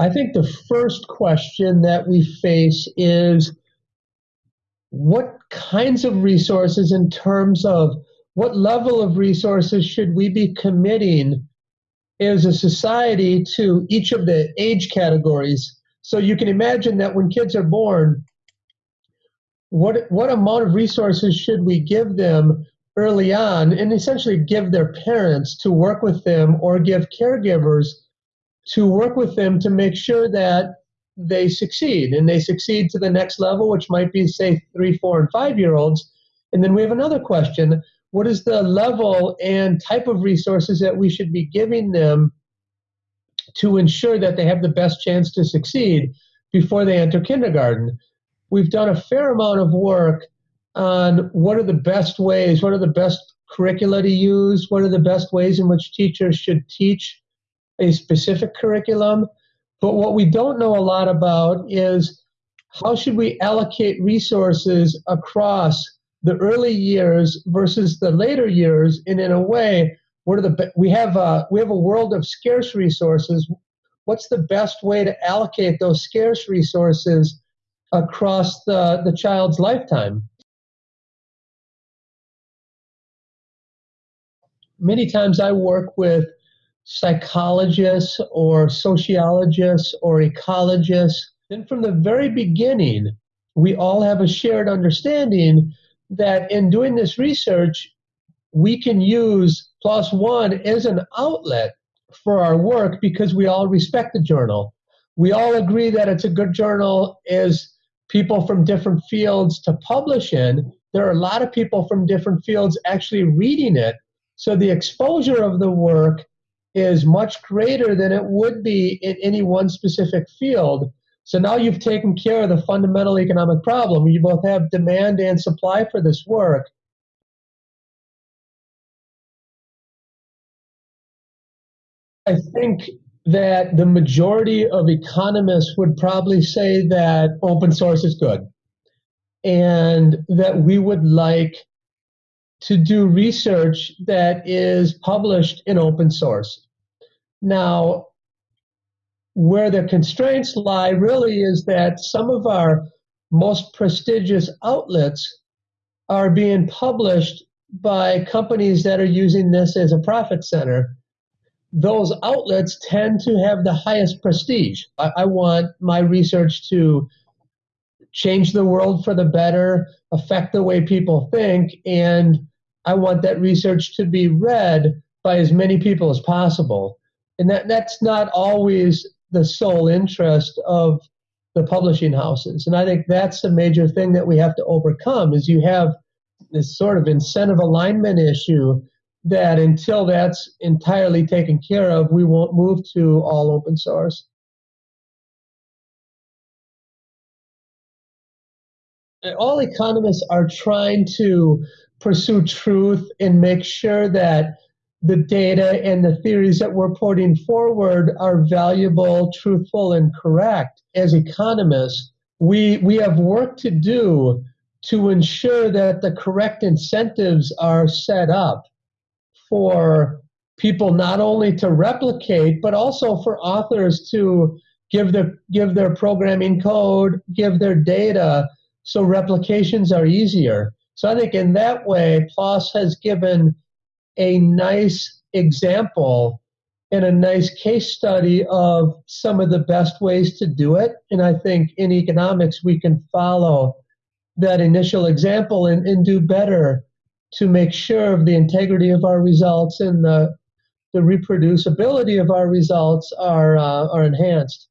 I think the first question that we face is what kinds of resources, in terms of what level of resources, should we be committing as a society to each of the age categories? So you can imagine that when kids are born, what what amount of resources should we give them early on and essentially give their parents to work with them or give caregivers to work with them to make sure that they succeed. And they succeed to the next level which might be say 3 4 and 5 year olds and then we have another question. What is the level and type of resources that we should be giving them to ensure that they have the best chance to succeed before they enter kindergarten? We've done a fair amount of work on what are the best ways, what are the best curricula to use, what are the best ways in which teachers should teach a specific curriculum. But what we don't know a lot about is how should we allocate resources across the early years versus the later years, and in a way, what are the we have a we have a world of scarce resources. What's the best way to allocate those scarce resources across the, the child's lifetime. Many times I work with psychologists or sociologists or ecologists. And from the very beginning, we all have a shared understanding that in doing this research, we can use PLOS One as an outlet for our work because we all respect the journal. We all agree that it's a good journal as people from different fields to publish in, there are a lot of people from different fields actually reading it. So the exposure of the work is much greater than it would be in any one specific field. So now you've taken care of the fundamental economic problem. You both have demand and supply for this work. I think that the majority of economists would probably say that open source is good and that we would like to do research that is published in open source. Now, where the constraints lie really is that some of our most prestigious outlets are being published by companies that are using this as a profit center those outlets tend to have the highest prestige. I, I, want my research to change the world for the better, affect the way people think, and I want that research to be read by as many people as possible. And that, that's not always the sole interest of the publishing houses. And I think that's the major thing that we have to overcome is you have this sort of incentive alignment issue that until that's entirely taken care of, we won't move to all open source. All economists are trying to pursue truth and make sure that the data and the theories that we're putting forward are valuable, truthful, and correct. As economists, we, we have work to do to ensure that the correct incentives are set up for people not only to replicate, but also for authors to give their give their programming code, give their data, so replications are easier. So I think in that way, PLOS has given a nice example and a nice case study of some of the best ways to do it. And I think in economics, we can follow that initial example and, and do better to make sure of the integrity of our results and the, the reproducibility of our results are, uh, are enhanced.